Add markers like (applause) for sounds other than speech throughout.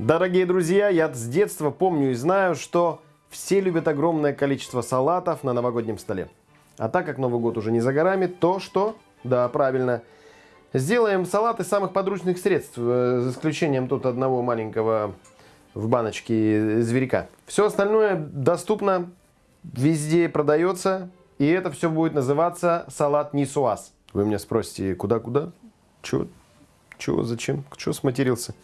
Дорогие друзья, я с детства помню и знаю, что все любят огромное количество салатов на новогоднем столе. А так как Новый год уже не за горами, то что? Да, правильно. Сделаем салат из самых подручных средств, э, за исключением тут одного маленького в баночке зверька. Все остальное доступно, везде продается, и это все будет называться салат нисуаз. Вы меня спросите, куда-куда? Чего? Чего? Зачем? Чего сматерился?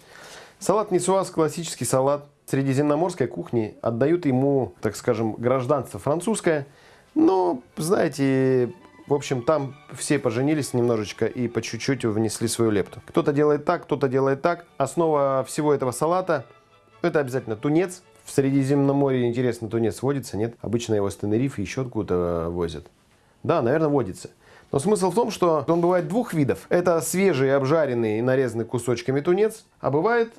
Салат нисуаз – классический салат средиземноморской кухни. Отдают ему, так скажем, гражданство французское. Но, знаете, в общем, там все поженились немножечко и по чуть-чуть внесли свою лепту. Кто-то делает так, кто-то делает так. Основа всего этого салата – это обязательно тунец. В Средиземном море, интересно, тунец водится, нет? Обычно его с Тенерифе еще откуда-то возят. Да, наверное, водится. Но смысл в том, что он бывает двух видов. Это свежий, обжаренный и нарезанный кусочками тунец, а бывает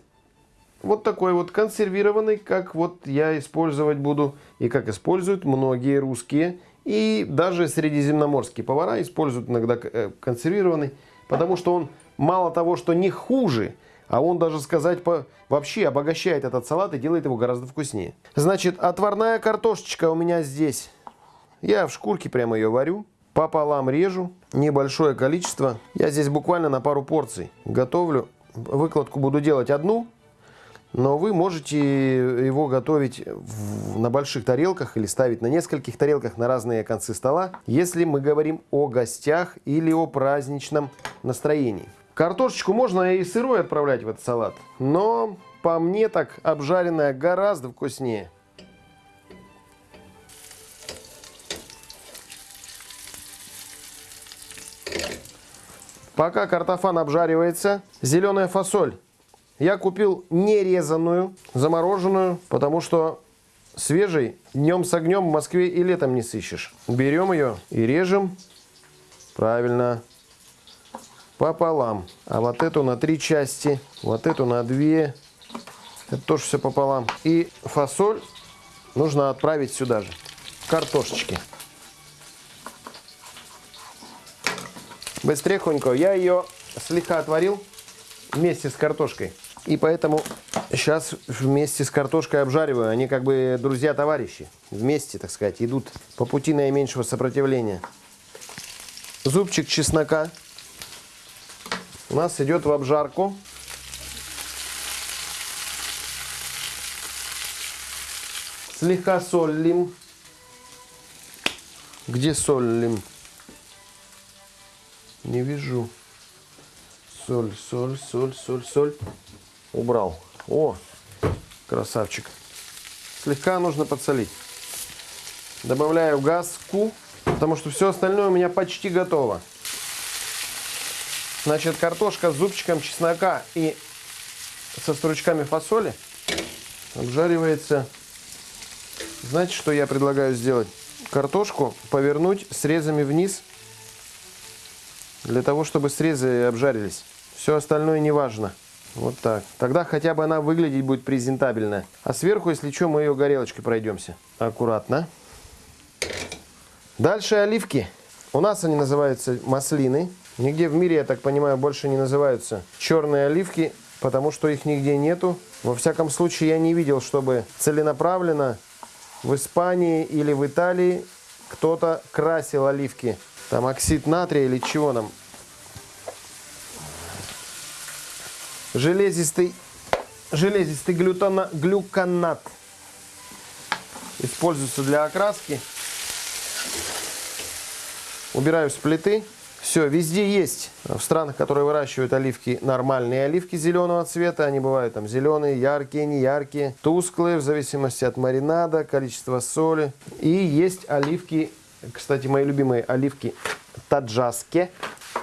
вот такой вот консервированный, как вот я использовать буду и как используют многие русские и даже средиземноморские повара используют иногда э, консервированный, потому что он мало того, что не хуже, а он даже сказать по, вообще обогащает этот салат и делает его гораздо вкуснее. Значит, отварная картошечка у меня здесь. Я в шкурке прямо ее варю. Пополам режу. Небольшое количество. Я здесь буквально на пару порций готовлю. Выкладку буду делать одну но вы можете его готовить на больших тарелках или ставить на нескольких тарелках на разные концы стола, если мы говорим о гостях или о праздничном настроении. Картошечку можно и сырой отправлять в этот салат, но по мне так обжаренная гораздо вкуснее. Пока картофан обжаривается, зеленая фасоль я купил нерезанную, замороженную, потому что свежий днем с огнем в Москве и летом не сыщешь. Берем ее и режем. Правильно. Пополам. А вот эту на три части, вот эту на две. Это тоже все пополам. И фасоль нужно отправить сюда же. Картошечки. Быстрехонько. Я ее слегка отварил вместе с картошкой. И поэтому сейчас вместе с картошкой обжариваю. Они как бы друзья-товарищи. Вместе, так сказать, идут по пути наименьшего сопротивления. Зубчик чеснока у нас идет в обжарку. Слегка солим. Где солим? Не вижу. Соль, соль, соль, соль, соль убрал. О, красавчик. Слегка нужно подсолить. Добавляю газку, потому что все остальное у меня почти готово. Значит, картошка с зубчиком чеснока и со стручками фасоли обжаривается. Знаете, что я предлагаю сделать? Картошку повернуть срезами вниз, для того, чтобы срезы обжарились. Все остальное не важно. Вот так. Тогда хотя бы она выглядеть будет презентабельно. А сверху, если что, мы ее горелочкой пройдемся. Аккуратно. Дальше оливки. У нас они называются маслины. Нигде в мире, я так понимаю, больше не называются черные оливки, потому что их нигде нету. Во всяком случае, я не видел, чтобы целенаправленно в Испании или в Италии кто-то красил оливки. Там оксид натрия или чего нам железистый, железистый глютона, глюконат используется для окраски. Убираю с плиты. Все, везде есть. В странах, которые выращивают оливки, нормальные оливки зеленого цвета. Они бывают там зеленые, яркие, не яркие, тусклые, в зависимости от маринада, количества соли. И есть оливки, кстати, мои любимые оливки таджаске.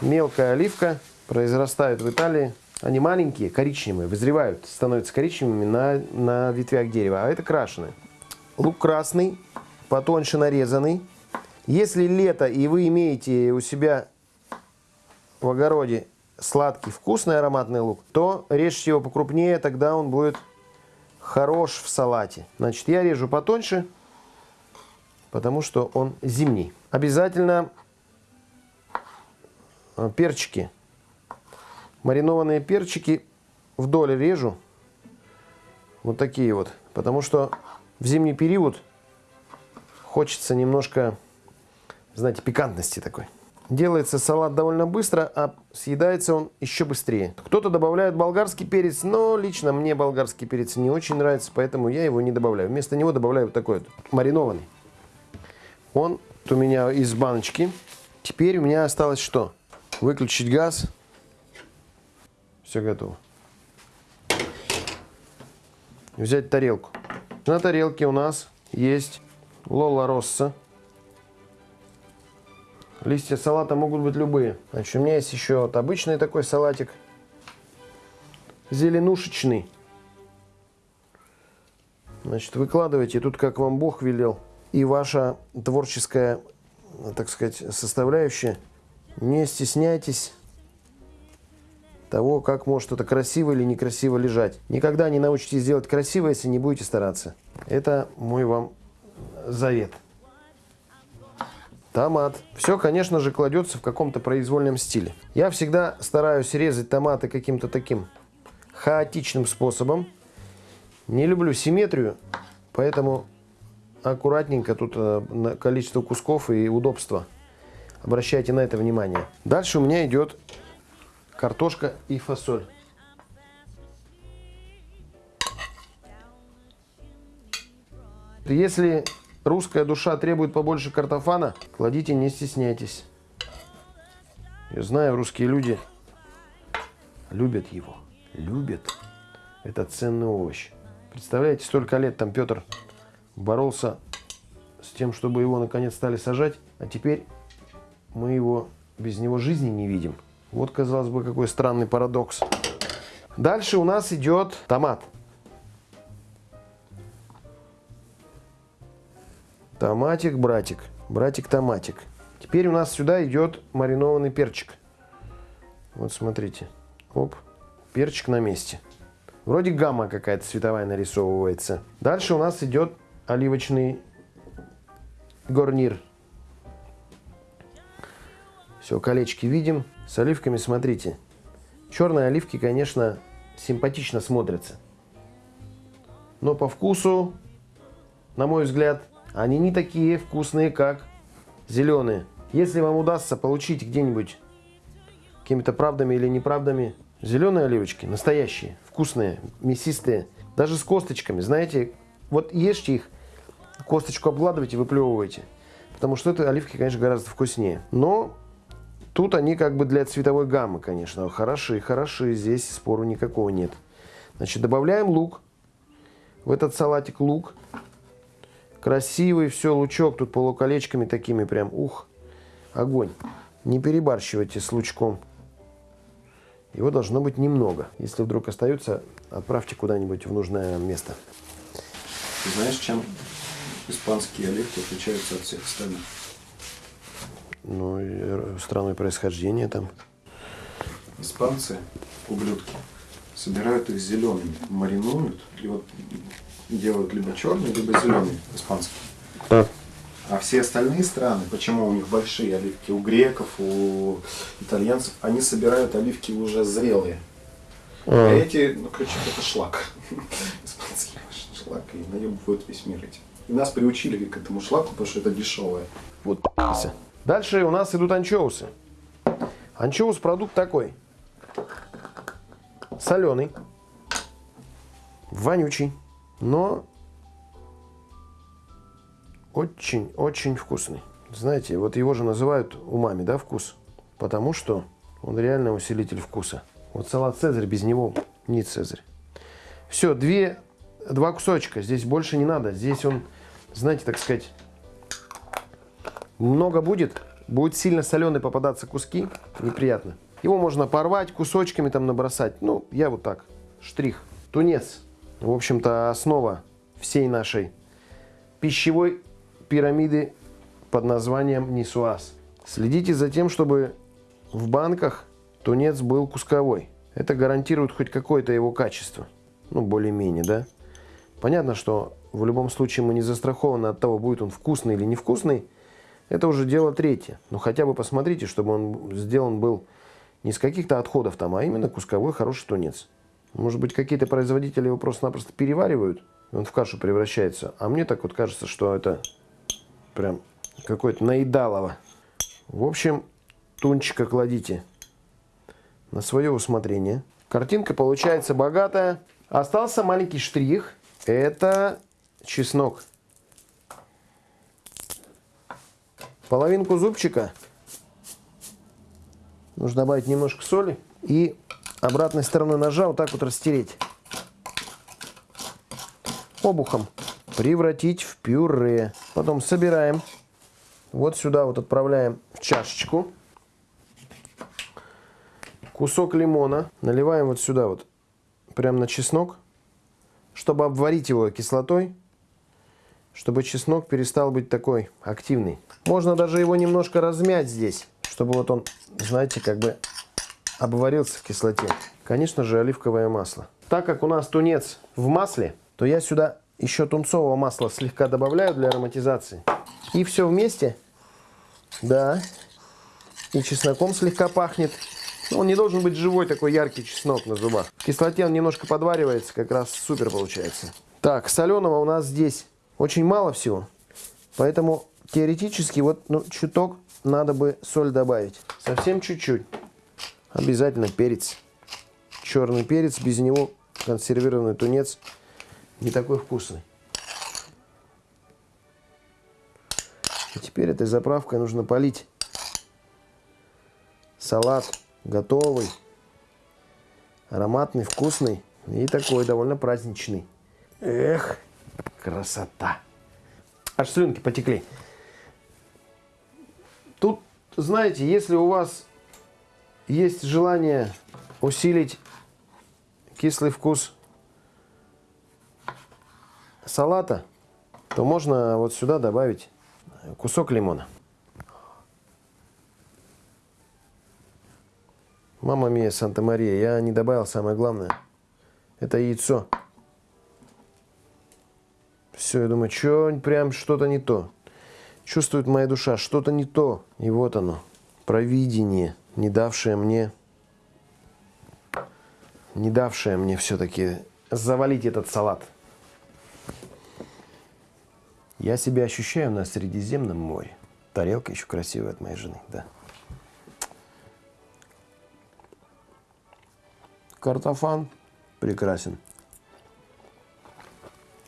Мелкая оливка, произрастает в Италии. Они маленькие, коричневые, вызревают, становятся коричневыми на, на ветвях дерева, а это крашеные. Лук красный, потоньше нарезанный. Если лето и вы имеете у себя в огороде сладкий, вкусный ароматный лук, то режьте его покрупнее, тогда он будет хорош в салате. Значит, я режу потоньше, потому что он зимний. Обязательно перчики Маринованные перчики вдоль режу. Вот такие вот. Потому что в зимний период хочется немножко, знаете, пикантности такой. Делается салат довольно быстро, а съедается он еще быстрее. Кто-то добавляет болгарский перец, но лично мне болгарский перец не очень нравится, поэтому я его не добавляю. Вместо него добавляю вот такой вот маринованный. Он у меня из баночки. Теперь у меня осталось что? Выключить газ. Все готово. Взять тарелку. На тарелке у нас есть лола росса. Листья салата могут быть любые. Значит, у меня есть еще вот обычный такой салатик. Зеленушечный. Значит, выкладывайте тут, как вам Бог велел. И ваша творческая, так сказать, составляющая. Не стесняйтесь того, как может это красиво или некрасиво лежать. Никогда не научитесь делать красиво, если не будете стараться. Это мой вам завет. Томат. Все, конечно же, кладется в каком-то произвольном стиле. Я всегда стараюсь резать томаты каким-то таким хаотичным способом. Не люблю симметрию, поэтому аккуратненько тут э, количество кусков и удобство. Обращайте на это внимание. Дальше у меня идет картошка и фасоль. Если русская душа требует побольше картофана, кладите, не стесняйтесь. Я знаю, русские люди любят его. Любят. Это ценный овощ. Представляете, столько лет там Петр боролся с тем, чтобы его наконец стали сажать, а теперь мы его без него жизни не видим. Вот, казалось бы, какой странный парадокс. Дальше у нас идет томат. Томатик, братик. Братик-томатик. Теперь у нас сюда идет маринованный перчик. Вот смотрите. Оп. Перчик на месте. Вроде гамма какая-то цветовая нарисовывается. Дальше у нас идет оливочный горнир. Все, колечки видим. С оливками смотрите. Черные оливки, конечно, симпатично смотрятся. Но по вкусу, на мой взгляд, они не такие вкусные, как зеленые. Если вам удастся получить где-нибудь какими-то правдами или неправдами зеленые оливочки, настоящие, вкусные, мясистые, даже с косточками, знаете, вот ешьте их, косточку обгладывайте, выплевывайте. Потому что это оливки, конечно, гораздо вкуснее. Но Тут они как бы для цветовой гаммы, конечно, хороши, хороши, здесь спору никакого нет. Значит, добавляем лук. В этот салатик лук. Красивый, все, лучок тут полуколечками такими прям, ух, огонь. Не перебарщивайте с лучком. Его должно быть немного. Если вдруг остается, отправьте куда-нибудь в нужное место. Ты знаешь, чем испанские оливки отличаются от всех остальных? Ну, и страной происхождения там. Испанцы, ублюдки, собирают их зелеными, маринуют и вот делают либо черный, либо зеленый испанский. Так. А все остальные страны, почему у них большие оливки, у греков, у итальянцев, они собирают оливки уже зрелые. А, а эти, ну, короче, это шлак. (laughs) Испанский шлак, и наебывают весь мир этим. И нас приучили к этому шлаку, потому что это дешевое. Вот Дальше у нас идут анчоусы. Анчоус продукт такой. Соленый. Вонючий. Но очень-очень вкусный. Знаете, вот его же называют умами, да, вкус? Потому что он реально усилитель вкуса. Вот салат Цезарь, без него не Цезарь. Все, две, два кусочка. Здесь больше не надо. Здесь он, знаете, так сказать, много будет, будет сильно соленый попадаться куски, неприятно. Его можно порвать, кусочками там набросать. Ну, я вот так, штрих. Тунец, в общем-то, основа всей нашей пищевой пирамиды под названием Нисуаз. Следите за тем, чтобы в банках тунец был кусковой. Это гарантирует хоть какое-то его качество. Ну, более-менее, да? Понятно, что в любом случае мы не застрахованы от того, будет он вкусный или невкусный. Это уже дело третье. Но хотя бы посмотрите, чтобы он сделан был не с каких-то отходов там, а именно кусковой хороший тунец. Может быть, какие-то производители его просто-напросто переваривают, и он в кашу превращается. А мне так вот кажется, что это прям какое-то наедалово. В общем, тунчика кладите на свое усмотрение. Картинка получается богатая. Остался маленький штрих. Это чеснок. Половинку зубчика. Нужно добавить немножко соли. И обратной стороной ножа вот так вот растереть. Обухом. Превратить в пюре. Потом собираем. Вот сюда вот отправляем в чашечку. Кусок лимона. Наливаем вот сюда вот. Прям на чеснок. Чтобы обварить его кислотой. Чтобы чеснок перестал быть такой активный. Можно даже его немножко размять здесь. Чтобы вот он, знаете, как бы обварился в кислоте. Конечно же, оливковое масло. Так как у нас тунец в масле, то я сюда еще тунцового масла слегка добавляю для ароматизации. И все вместе. Да. И чесноком слегка пахнет. Но он не должен быть живой такой яркий чеснок на зубах. В кислоте он немножко подваривается, как раз супер получается. Так, соленого у нас здесь очень мало всего. Поэтому теоретически вот ну, чуток надо бы соль добавить. Совсем чуть-чуть. Обязательно перец. Черный перец, без него консервированный тунец не такой вкусный. И теперь этой заправкой нужно полить салат готовый, ароматный, вкусный и такой довольно праздничный. Эх, красота! Аж слюнки потекли. Тут, знаете, если у вас есть желание усилить кислый вкус салата, то можно вот сюда добавить кусок лимона. Мама мия, Санта-Мария, я не добавил самое главное. Это яйцо. Все, я думаю, что прям что-то не то. Чувствует моя душа, что-то не то. И вот оно, провидение, не давшее мне, не давшее мне все-таки завалить этот салат. Я себя ощущаю на Средиземном море. Тарелка еще красивая от моей жены, да. Картофан прекрасен.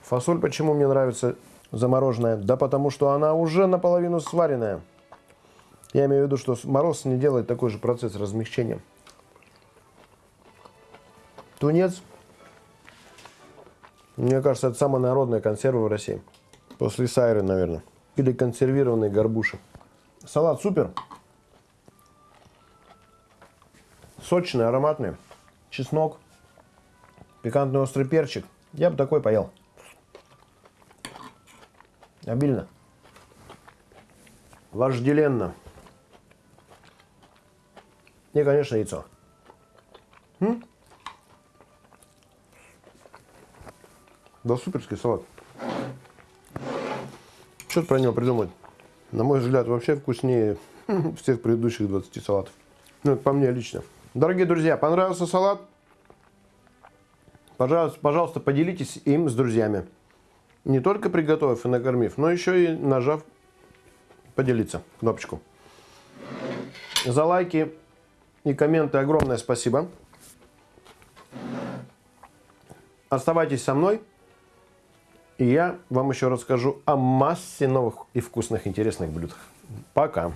Фасоль почему мне нравится замороженная? Да потому что она уже наполовину сваренная. Я имею в виду, что мороз не делает такой же процесс размягчения. Тунец, мне кажется, это самая народная консерва в России. После сайры, наверное. Или консервированные горбуши. Салат супер. Сочный, ароматный. Чеснок. Пикантный острый перчик. Я бы такой поел. Обильно. Вожделенно. И, конечно, яйцо. М? Да суперский салат. Что про него придумать? На мой взгляд, вообще вкуснее (laughs) всех предыдущих 20 салатов. Ну, это по мне лично. Дорогие друзья, понравился салат? Пожалуйста, пожалуйста, поделитесь им с друзьями. Не только приготовив и накормив, но еще и нажав поделиться кнопочку. За лайки и комменты огромное спасибо. Оставайтесь со мной. И я вам еще расскажу о массе новых и вкусных интересных блюд. Пока!